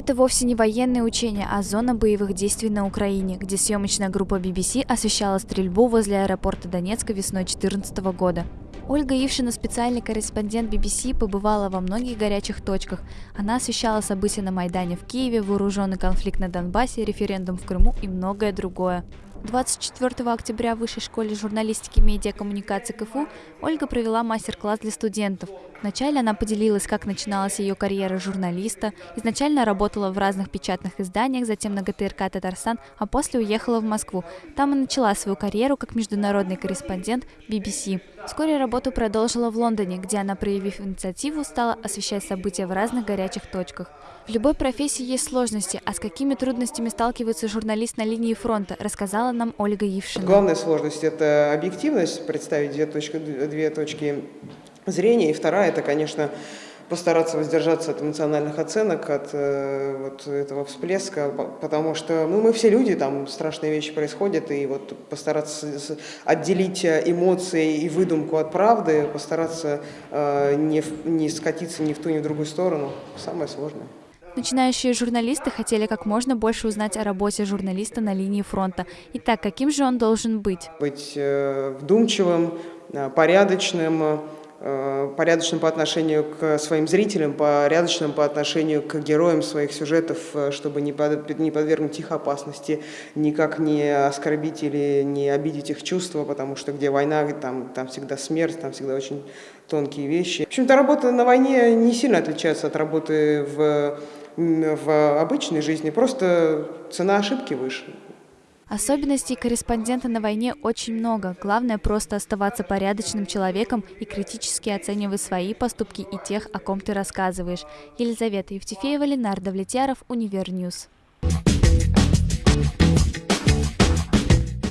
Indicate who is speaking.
Speaker 1: Это вовсе не военные учения, а зона боевых действий на Украине, где съемочная группа BBC освещала стрельбу возле аэропорта Донецка весной 2014 года. Ольга Ившина, специальный корреспондент BBC, побывала во многих горячих точках. Она освещала события на Майдане в Киеве, вооруженный конфликт на Донбассе, референдум в Крыму и многое другое. 24 октября в Высшей школе журналистики и медиакоммуникации КФУ Ольга провела мастер-класс для студентов. Вначале она поделилась, как начиналась ее карьера журналиста. Изначально работала в разных печатных изданиях, затем на ГТРК «Татарстан», а после уехала в Москву. Там и начала свою карьеру как международный корреспондент BBC. Вскоре работу продолжила в Лондоне, где она, проявив инициативу, стала освещать события в разных горячих точках. В любой профессии есть сложности, а с какими трудностями сталкивается журналист на линии фронта, рассказала нам Ольга Евшина.
Speaker 2: Главная сложность – это объективность, представить две точки, две точки зрения, и вторая – это, конечно, постараться воздержаться от эмоциональных оценок, от э, вот этого всплеска, потому что ну, мы все люди, там страшные вещи происходят, и вот постараться отделить эмоции и выдумку от правды, постараться э, не, не скатиться ни в ту, ни в другую сторону, самое сложное.
Speaker 1: Начинающие журналисты хотели как можно больше узнать о работе журналиста на линии фронта. Итак, каким же он должен быть?
Speaker 2: Быть э, вдумчивым, э, порядочным, э, порядочным по отношению к своим зрителям, порядочным по отношению к героям своих сюжетов, чтобы не, подвергнуть их опасности, никак не оскорбить или не обидеть их чувства, потому что где война, там, там всегда смерть, там всегда очень тонкие вещи. В общем-то, работа на войне не сильно отличается от работы в в обычной жизни, просто цена ошибки выше.
Speaker 1: Особенностей корреспондента на войне очень много. Главное просто оставаться порядочным человеком и критически оценивать свои поступки и тех, о ком ты рассказываешь. Елизавета Евтефеева, Ленар Давлетьяров, Univer News.